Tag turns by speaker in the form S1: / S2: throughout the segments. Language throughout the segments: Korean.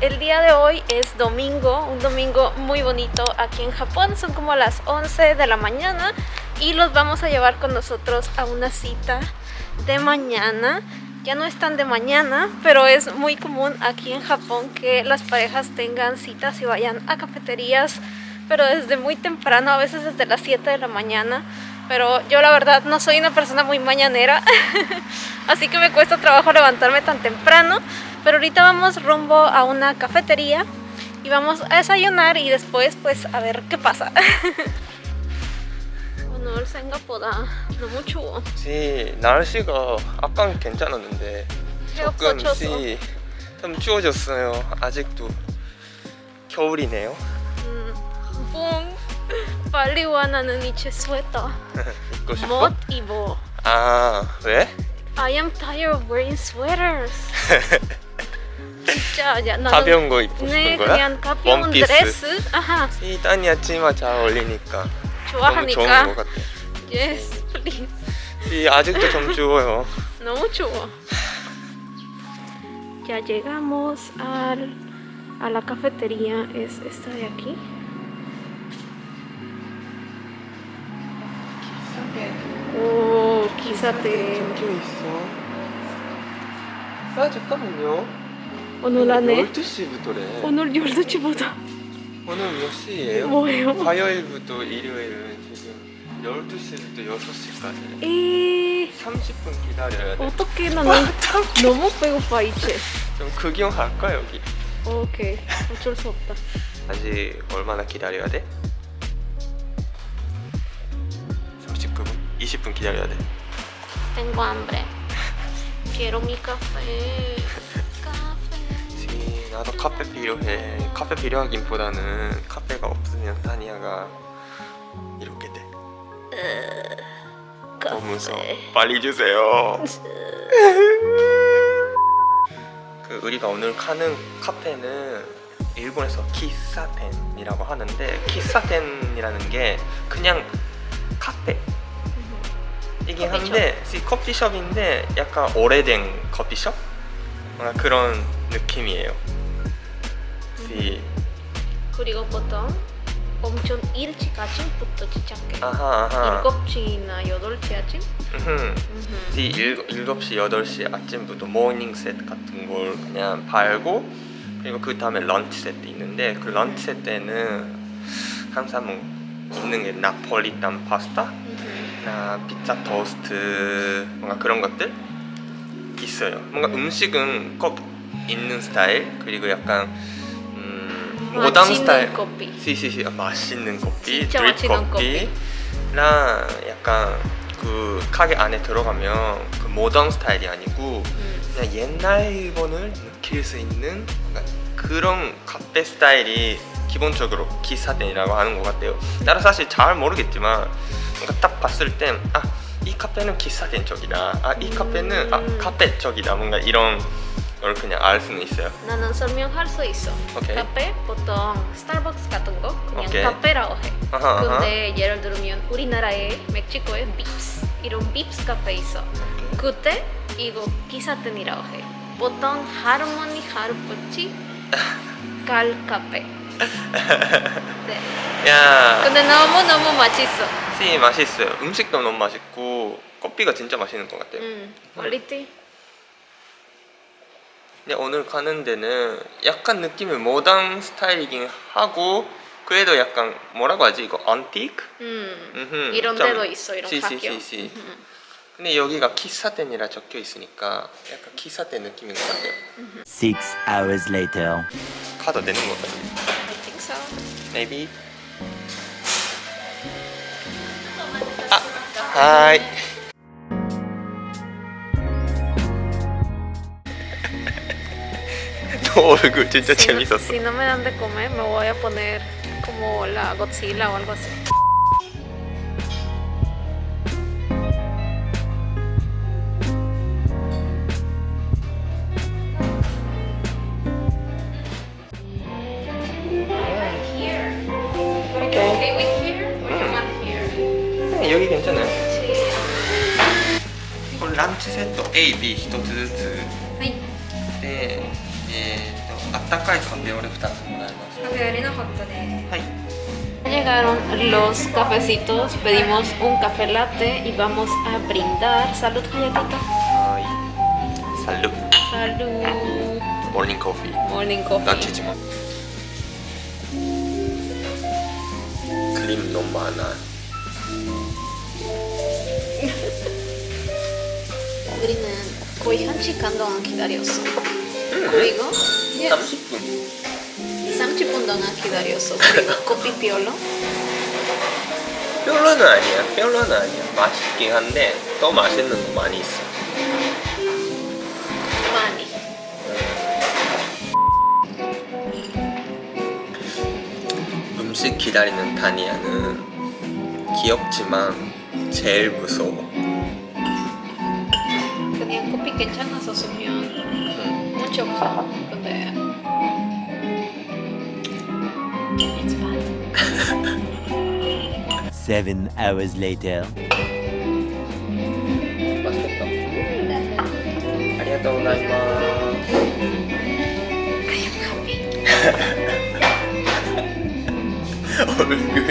S1: el día de hoy es domingo, un domingo muy bonito aquí en Japón, son como las 11 de la mañana y los vamos a llevar con nosotros a una cita de mañana. Ya no es tan de mañana, pero es muy común aquí en Japón que las parejas tengan citas y vayan a cafeterías, pero desde muy temprano, a veces desde las 7 de la mañana. Pero yo la verdad no soy una persona muy mañanera, así que me cuesta trabajo levantarme tan temprano. Pero ahorita vamos rumbo a una cafetería y vamos a desayunar y después pues a ver qué pasa. 오늘 생각보다 너무 추워.
S2: 지 날씨가 아까는 괜찮았는데
S1: 헤어가 쳐서.
S2: 조금씩 좀 추워졌어요. 아직도 겨울이네요.
S1: 음, 뿡 빨리 와 나는 이제 스웨터
S2: 입고 싶어?
S1: 못 입어.
S2: 아 왜?
S1: I am tired of wearing sweaters. 진짜
S2: 가벼운 거 입고
S1: 네
S2: 싶은 거야?
S1: 그냥 가벼운
S2: 원피스.
S1: 드레스. 아하
S2: 이 따니야 치마 잘 어울리니까 너무
S1: 좋아하니까.
S2: 좋은 것 같아.
S1: Yes, please.
S2: 이 아직도 좀 추워요.
S1: No chulo. Ya llegamos al, a la cafetería, es esta de aquí. 오, 기사대.
S2: 적혀 있어. 아 잠깐만요.
S1: 오늘 안에
S2: 12시부터래.
S1: 오늘 12시보다
S2: 오늘 몇 시예요?
S1: 뭐예요?
S2: 화요일부터 일요일은 지금 12시부터 6시까지
S1: 에
S2: 30분 기다려야 돼.
S1: 어떻게 나는 너무 배고파 이제.
S2: 좀 구경할까 여기?
S1: 오케이, 어쩔 수 없다.
S2: 아직 얼마나 기다려야 돼? 30분? 20분 기다려야 돼.
S1: Tengo hambre. Quiero mi café.
S2: Sí, 나도 카페 필요해. 카페 필요하긴 보다는 카페가 없으면 타니아가 이렇게 돼. 너무 무서워. 빨리 주세요. 그 우리가 오늘 가는 카페는 일본에서 喫茶店이라고 하는데 喫茶店이라는 게 그냥 카페 이긴 한데 이 커피숍인데 약간 오래된 커피숍? 그런 느낌이에요. 이
S1: 그리고 보통 엄청 일찍 아침부터 시작해.
S2: 아하 아하.
S1: 7시나 8시 아침?
S2: 음흠. 이 일, 7시, 8시 아침부터 morning 세트 같은 걸 그냥 팔고 그리고 그 다음에 런치 세트 있는데 그 런치 세트에는 항상 뭐 있는 게 나폴리탄 파스타. 나 피자 토스트 뭔가 그런 것들 있어요 뭔가 음식은 꼭 있는 스타일 그리고 약간 음, 모던
S1: 맛있는
S2: 스타일
S1: 커피.
S2: Sí sí sí 아, 맛있는 커피, 드립 커피랑 약간 그 가게 안에 들어가면 그 모던 스타일이 아니고
S1: 음.
S2: 그냥 옛날 일본을 느낄 수 있는 그런 카페 스타일이 기본적으로 기사店이라고 하는 것 같아요. 나도 사실 잘 모르겠지만 뭔가 딱 봤을 땐 아 이 카페는 기사店쪽이다. 아 이 카페는 아
S1: 음.
S2: 카페 쪽이다. 뭔가 이런 걸 그냥 알 수는 있어요.
S1: 나는 설명할 수 있어.
S2: 오케이.
S1: 카페 보통 스타벅스 같은 거 그냥
S2: 오케이.
S1: 카페라고 해.
S2: 아하, 아하.
S1: 근데 예를 들면 우리나라에 멕시코에 빕스 이런 빕스 카페 있어. 그때 이거 喫茶店이라고 해. 보통 할머니 할아버지 갈 카페. 네.
S2: 야.
S1: 근데 너무 너무 맛있어.
S2: Sí 맛있어요. 음식도 너무 맛있고 커피가 진짜 맛있는 것 같아요.
S1: 음, quality.
S2: 근데 오늘 가는 데는 약간 느낌이 모던 스타일이긴 하고 그래도 약간 뭐라고 하지 이거 안티크?
S1: 음.
S2: 음흠,
S1: 이런
S2: 좀-
S1: 데도 있어 이런
S2: sí, sí,
S1: 가격.
S2: Sí, sí.
S1: 음.
S2: 근데 여기가 키사店이라 적혀 있으니까 약간 키사店느낌인 것 같아요.
S3: Six hours later.
S2: 카드 내는 것 같아요.
S1: I think so.
S2: Maybe. 아, 하이.
S1: Si no, me dan de comer, me voy a poner como la Godzilla o algo así.
S2: 여기
S1: 괜찮아요?
S2: 네. 람치 세트 A, B 高いカフェ俺2つもらいますカフェありなかったねはい
S1: Llegaron los cafecitos, pedimos un café latte y vamos a brindar. Salud,
S2: galletita.
S1: Salud.
S2: Salud. Morning coffee.
S1: Morning coffee.
S2: 단체지만. 크림 너무 많아.
S1: 거의 기다렸어. 그리고 yes,
S2: 30분
S1: 30분 동안 기다렸어. 그리고 커피 피올로.
S2: 별로는 아니야 별로는 아니야 맛있긴 한데 더 맛있는 거 많이 있어
S1: 많이.
S2: 음식 기다리는 타니아는 귀엽지만 제일 무서워
S1: 그냥 커피 괜찮아서 쓰면
S2: 응.
S1: 문제 없어.
S3: Seven hours later.
S1: am happy.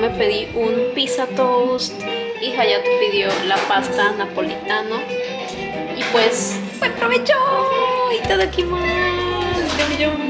S1: Me pedí un pizza toast y Hayato pidió la pasta napolitano. Y pues, buen provecho! ¡Itadakimasu! Yum, yum.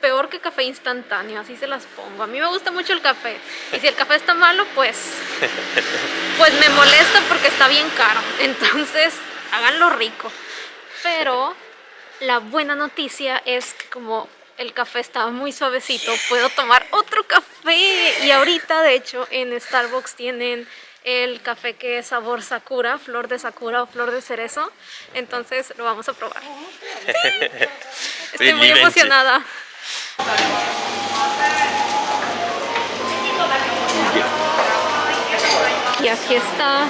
S1: Peor que café instantáneo, así se las pongo. A mí me gusta mucho el café. Y si el café está malo, pues pues me molesta porque está bien caro. Entonces, háganlo rico. Pero la buena noticia es que como el café estaba muy suavecito, puedo tomar otro café. Y ahorita, de hecho, en Starbucks tienen el café que es sabor sakura, flor de sakura o flor de cerezo. Entonces lo vamos a probar. Estoy muy emocionada. Y aquí está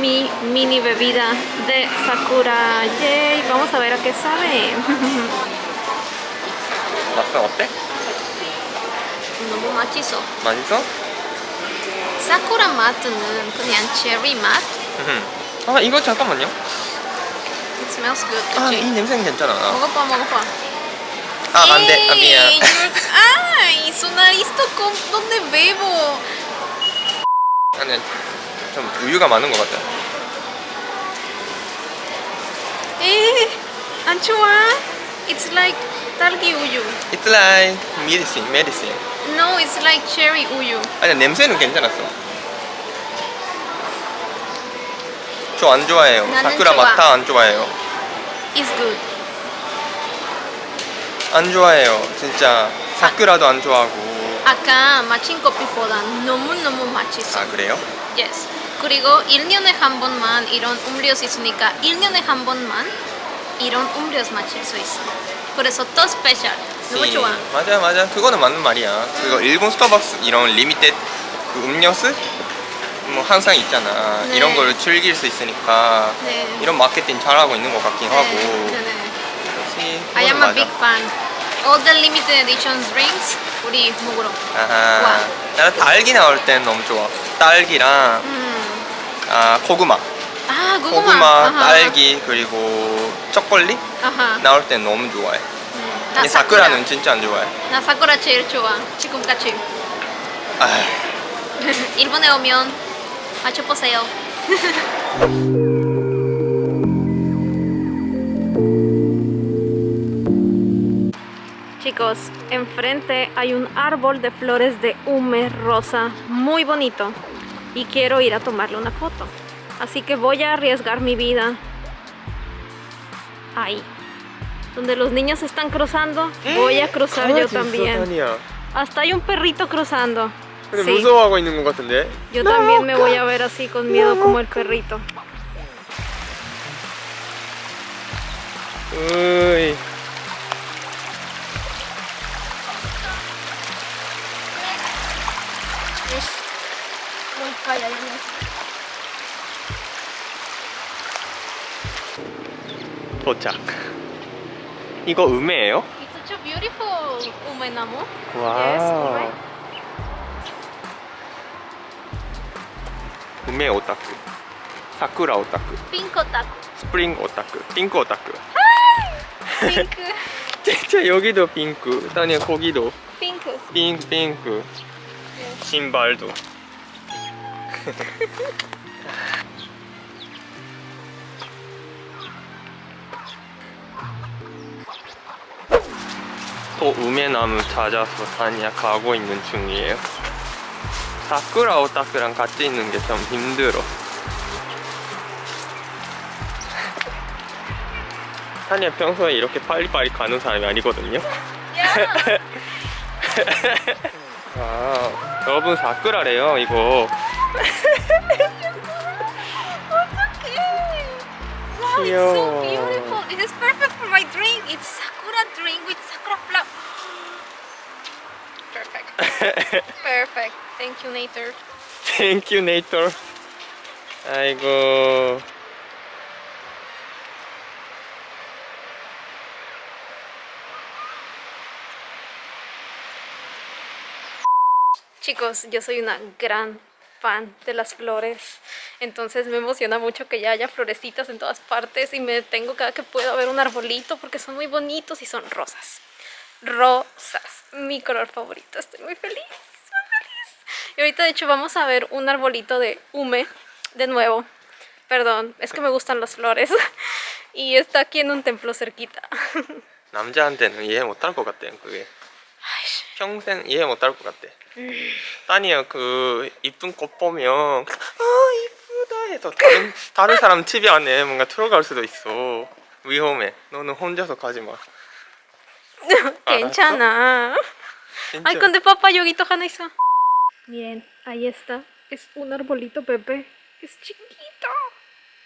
S1: mi mini bebida de Sakura. Yay, vamos a ver a qué sabe.
S2: 맛은 어때?
S1: 너무 맛있어.
S2: 맛있어?
S1: 사쿠라 맛은 그냥 체리 맛.
S2: 아 이거 잠깐만요
S1: It smells good.
S2: 아
S1: 그치?
S2: 이 냄새는 괜찮아
S1: 먹어봐, 먹어봐.
S2: 아아 미안
S1: Ey, you're- ¡Ay! Su nariz tocó donde bebo.
S2: 아니 좀 우유가 많은 것 같아
S1: ¡Eh! ¡Anchoa! It's like talgi uyu.
S2: It's like medicine, medicine
S1: No, it's like cherry uyu.
S2: 아니 냄새는 괜찮았어 저 안 좋아해요 사쿠라
S1: 좋아.
S2: 抹茶 안 좋아해요
S1: It's good.
S2: 안 좋아해요 진짜 사쿠라도 안 좋아하고
S1: 아까 마신 커피보다 너무너무 맛있어.
S2: 아 그래요?
S1: Yes. 그리고 1년에 한 번만 이런 음료수 있으니까 1년에 한 번만 이런 음료수 마실 수 있어. 그래서 더 special. 너무
S2: sí,
S1: 좋아.
S2: 맞아 맞아 그거는 맞는 말이야 그거 일본 스타벅스 이런 limited 그 음료수 뭐 항상 있잖아
S1: 네.
S2: 이런 걸 즐길 수 있으니까
S1: 네.
S2: 이런 마케팅 잘하고 있는 것 같긴 하고 역시
S1: I am a big fan. All the limited edition drinks 우리 먹으러.
S2: 아하
S1: 와.
S2: 나는 딸기 나올 땐 너무 좋아 딸기랑
S1: 음.
S2: 아 고구마
S1: 아, 고구마.
S2: 고구마,
S1: 아하.
S2: 딸기 그리고 초콜릿
S1: 아하.
S2: 나올 땐 너무 좋아해
S1: 음. 나
S2: 근데
S1: 사쿠라.
S2: 사쿠라는 진짜 안 좋아해
S1: 나 사쿠라 제일 좋아. 지금까지.
S2: 아
S1: 일본에 오면 맞춰보세요. chicos, enfrente hay un árbol de flores de hume rosa muy bonito y quiero ir a tomarle una foto. Así que voy a arriesgar mi vida ahí. Donde los niños están cruzando, voy a cruzar yo también. Hasta hay un perrito cruzando. Sí. Yo también me voy a ver así con miedo como el perrito.
S2: 으이. 도착. 이거 음해예요?
S1: It's such a beautiful umenamu.
S2: 와. 음해 오타쿠. 사쿠라 오타쿠.
S1: Pink otaku.
S2: 스프링 오타쿠. 핑크 오타쿠.
S1: Pink.
S2: 진짜 여기도 핑크. 아니야 거기도
S1: Pink.
S2: 핑크 핑크. 신발도. 또 우메나무 찾아서 다니야 가고 있는 중이에요. 사쿠라 오타쿠랑 같이 있는 게 좀 힘들어. 타니야 평소에 이렇게 빨리빨리 가는 사람이 아니거든요. 아, 여러분 사쿠라래요 이거.
S1: Wow, it's so
S2: 귀여워.
S1: beautiful. This is perfect for my drink. It's sakura drink with sakura flower. Perfect. Perfect. Thank you, Nater.
S2: 땡큐 네이터. 아이고.
S1: Chicos, yo soy una gran fan de las flores, entonces me emociona mucho que ya haya florecitas en todas partes y me detengo cada que puedo a ver un arbolito porque son muy bonitos y son rosas. Rosas, mi color favorito, estoy muy feliz, muy feliz. Y ahorita de hecho vamos a ver un arbolito de hume de nuevo. Perdón, es que me gustan las flores y está aquí en un templo cerquita.
S2: 남자한테는 이해 못할 것 같아요 그게. 평생 이해 못할 것 같아. 따니야 그 이쁜 꽃 보면 아 이쁘다 해서 다른 다른 사람 집 안에 뭔가 들어갈 수도 있어. 위험해. 너는 혼자서 가지 마.
S1: 괜찮아.
S2: 진짜.
S1: Ay, con de papá yoguito Hanaiza. Miren, ahí está. Es un arbolito bebé. Es chiquito.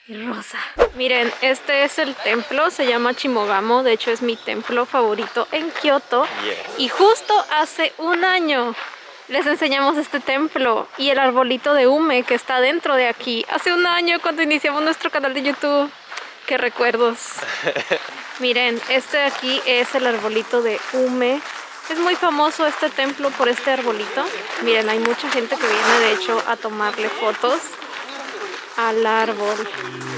S1: Y rosa. Miren, este es el templo. Se llama Chimogamo. De hecho, es mi templo favorito en Kioto.
S2: Yes.
S1: Y justo hace un año les enseñamos este templo y el arbolito de hume que está dentro de aquí. Hace un año cuando iniciamos nuestro canal de YouTube. Qué recuerdos. Miren, este de aquí es el arbolito de hume. Es muy famoso este templo por este arbolito. Miren, hay mucha gente que viene de hecho a tomarle fotos al árbol.